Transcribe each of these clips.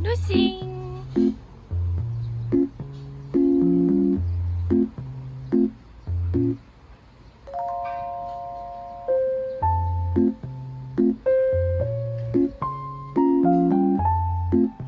Lucin. Thank you.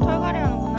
털갈이 하는 거